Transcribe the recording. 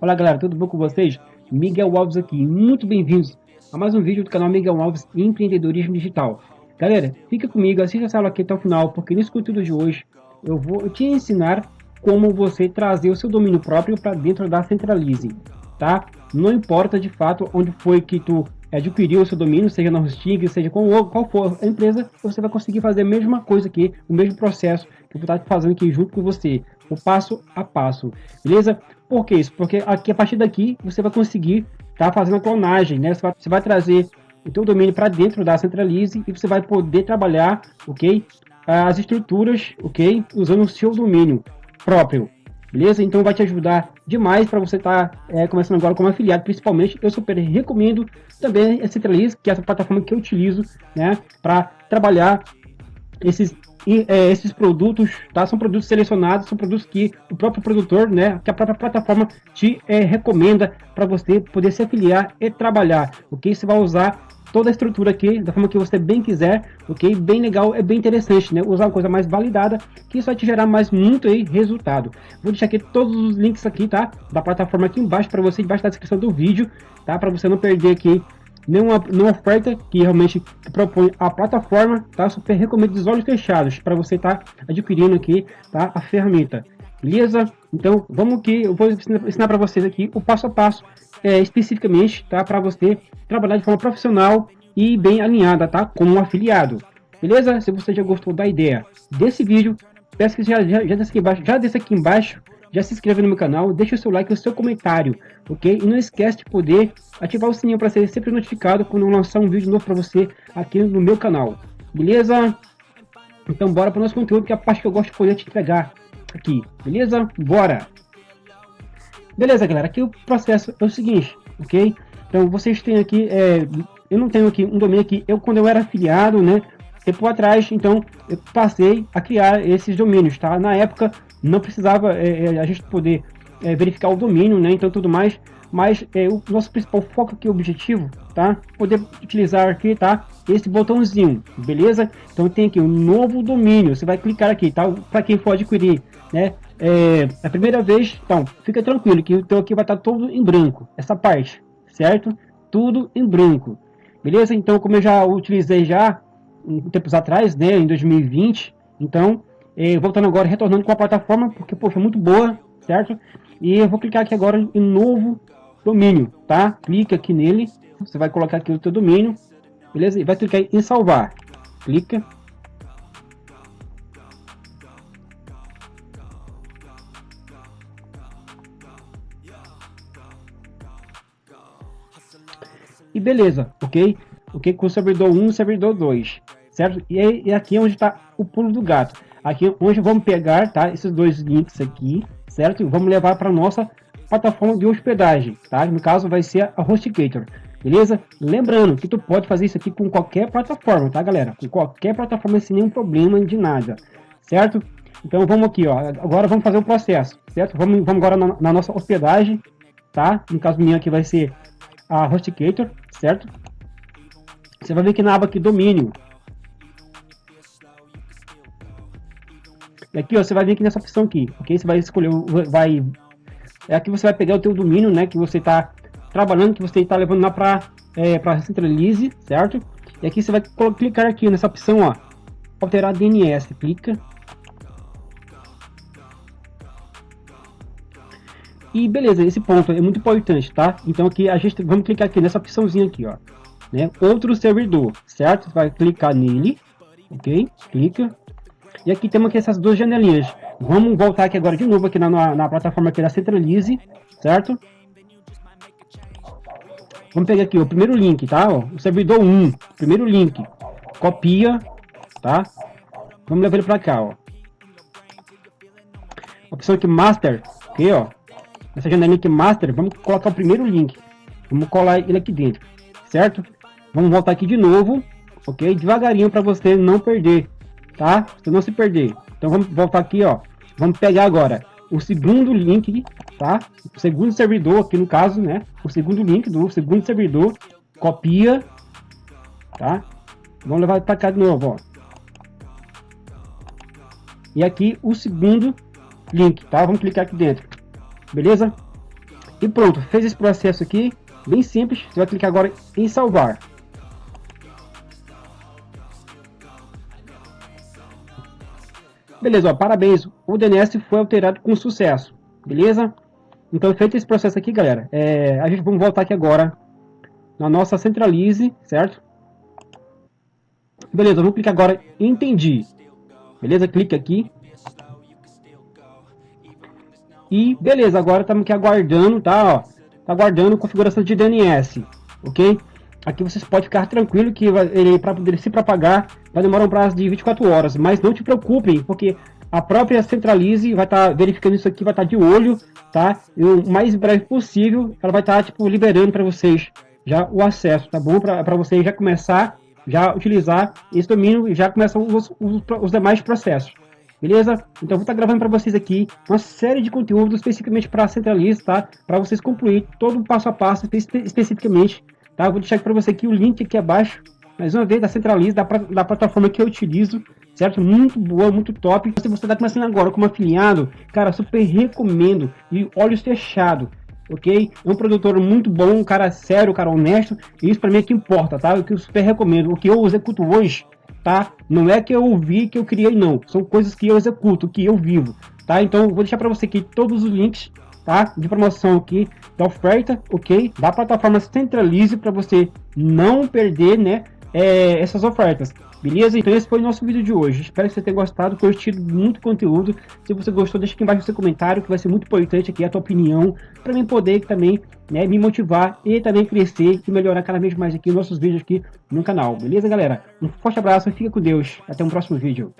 Olá galera, tudo bom com vocês? Miguel Alves aqui, muito bem-vindos a mais um vídeo do canal Miguel Alves Empreendedorismo Digital. Galera, fica comigo, assista essa aula aqui até o final, porque nesse conteúdo de hoje eu vou te ensinar como você trazer o seu domínio próprio para dentro da Centralize, tá? Não importa de fato onde foi que tu adquiriu o seu domínio, seja na Hosting, seja qual, qual for a empresa, você vai conseguir fazer a mesma coisa aqui, o mesmo processo que eu vou estar fazendo aqui junto com você, o passo a passo, beleza? Por que isso? Porque aqui, a partir daqui, você vai conseguir estar tá fazendo a clonagem, né? Você vai, você vai trazer o teu domínio para dentro da Centralize e você vai poder trabalhar, ok? As estruturas, ok? Usando o seu domínio próprio, beleza? Então vai te ajudar demais para você estar tá, é, começando agora como afiliado, principalmente. Eu super recomendo também a Centralize, que é essa plataforma que eu utilizo, né, para trabalhar esses é, esses produtos, tá? São produtos selecionados, são produtos que o próprio produtor, né, que a própria plataforma te é, recomenda para você poder se afiliar e trabalhar, ok? Você vai usar toda a estrutura aqui da forma que você bem quiser, ok? Bem legal, é bem interessante, né? Usar uma coisa mais validada, que isso vai te gerar mais muito aí resultado. Vou deixar aqui todos os links aqui, tá? Da plataforma aqui embaixo para você, embaixo da descrição do vídeo, tá? Para você não perder aqui nenhuma, nenhuma oferta que realmente propõe a plataforma, tá? Super recomendo de olhos fechados para você estar tá adquirindo aqui, tá? A ferramenta. Beleza? Então, vamos que eu vou ensinar para vocês aqui o passo a passo é, especificamente, tá? Para você trabalhar de forma profissional e bem alinhada, tá? Como um afiliado. Beleza? Se você já gostou da ideia desse vídeo, peço que já, já, já, desça, aqui embaixo, já desça aqui embaixo, já se inscreva no meu canal, deixa o seu like o seu comentário, ok? E não esquece de poder ativar o sininho para ser sempre notificado quando eu lançar um vídeo novo para você aqui no meu canal. Beleza? Então bora para o nosso conteúdo, que é a parte que eu gosto de poder te entregar aqui. Beleza? Bora! Beleza, galera, aqui o processo é o seguinte, ok? Então, vocês têm aqui, é, eu não tenho aqui um domínio aqui, eu quando eu era afiliado, né, tempo atrás, então, eu passei a criar esses domínios, tá? Na época, não precisava é, é a gente poder é, verificar o domínio, né, então tudo mais, mas é, o nosso principal foco aqui, objetivo, tá? Poder utilizar aqui, tá? Esse botãozinho, beleza? Então tem aqui um novo domínio, você vai clicar aqui, tá? Para quem for adquirir, né? é, a primeira vez, então, fica tranquilo que o teu aqui vai estar todo em branco, essa parte, certo? Tudo em branco, beleza? Então, como eu já utilizei já, um tempos atrás, né, em 2020, então, é, voltando agora, retornando com a plataforma, porque, poxa, muito boa, certo? E eu vou clicar aqui agora em novo domínio, tá? Clica aqui nele, você vai colocar aqui o teu domínio, beleza? E vai clicar em salvar, clica, e beleza, ok? Ok, com o servidor 1 e servidor 2, certo? E, e aqui é onde está o pulo do gato. Aqui onde vamos pegar, tá? Esses dois links aqui, certo? E vamos levar para nossa plataforma de hospedagem, tá? No caso vai ser a HostGator, beleza? Lembrando que tu pode fazer isso aqui com qualquer plataforma, tá, galera? Com qualquer plataforma sem nenhum problema de nada, certo? Então vamos aqui, ó. Agora vamos fazer o processo, certo? Vamos, vamos agora na, na nossa hospedagem, tá? No caso minha aqui vai ser a HostGator, certo? Você vai ver que na aba aqui domínio. E aqui ó, você vai vir aqui nessa opção aqui, ok? Você vai escolher, vai... É aqui você vai pegar o teu domínio, né? Que você está trabalhando, que você está levando lá para é, para Centralize, certo? E aqui você vai clicar aqui nessa opção, ó. Alterar DNS, clica. E beleza, esse ponto é muito importante, tá? Então aqui a gente vamos clicar aqui nessa opçãozinha aqui, ó, né? Outro servidor, certo? Vai clicar nele, ok? Clica. E aqui temos aqui essas duas janelinhas. Vamos voltar aqui agora de novo aqui na, na, plataforma aqui da Centralize, certo? Vamos pegar aqui o primeiro link, tá? Ó, o servidor 1, primeiro link. Copia, tá? Vamos levar ele para cá, ó. Opção aqui Master, ok, ó nessa janela link master, vamos colocar o primeiro link. Vamos colar ele aqui dentro, certo? Vamos voltar aqui de novo, ok? Devagarinho para você não perder, tá? Você não se perder. Então vamos voltar aqui, ó. Vamos pegar agora o segundo link, tá? O segundo servidor aqui no caso, né? O segundo link do segundo servidor, copia, tá? Vamos levar para cá de novo, ó. e aqui o segundo link, tá? Vamos clicar aqui dentro, beleza? E pronto, fez esse processo aqui, bem simples, você vai clicar agora em salvar. Beleza, ó, parabéns, o DNS foi alterado com sucesso, beleza? Então, feito esse processo aqui, galera, é, a gente vamos voltar aqui agora na nossa centralize, certo? Beleza, vamos clicar agora em entendi. Beleza, clique aqui. E beleza, agora estamos aqui aguardando, tá? Ó, tá aguardando configuração de DNS, ok? Aqui vocês podem ficar tranquilo que ele para poder se propagar vai demorar um prazo de 24 horas, mas não te preocupem, porque a própria Centralize vai estar tá verificando isso aqui, vai estar tá de olho, tá? E o mais breve possível, ela vai estar tá, tipo liberando para vocês já o acesso, tá bom? Para vocês já começar já utilizar esse domínio e já começar os, os, os demais processos. Beleza? Então vou estar gravando para vocês aqui uma série de conteúdos especificamente para a tá? Para vocês concluir todo o passo a passo espe especificamente, tá? vou deixar para você aqui o link aqui abaixo, mais uma vez da Centralize, da, da plataforma que eu utilizo, certo? Muito boa, muito top. Se você está começando agora como afiliado, cara, super recomendo e olhos fechados ok? É um produtor muito bom, um cara sério, um cara honesto, e isso para mim é que importa, tá? O que eu super recomendo, o que eu executo hoje, tá? Não é que eu ouvi, que eu criei, não. São coisas que eu executo, que eu vivo, tá? Então, vou deixar para você aqui todos os links, tá? De promoção aqui, da oferta, ok? Da plataforma Centralize, para você não perder, né? É, essas ofertas. Beleza? Então esse foi o nosso vídeo de hoje. Espero que você tenha gostado, curtido muito conteúdo. Se você gostou, deixa aqui embaixo seu comentário, que vai ser muito importante aqui a tua opinião, para mim poder também né, me motivar e também crescer e melhorar cada vez mais aqui nossos vídeos aqui no canal. Beleza, galera? Um forte abraço, fica com Deus. Até um próximo vídeo.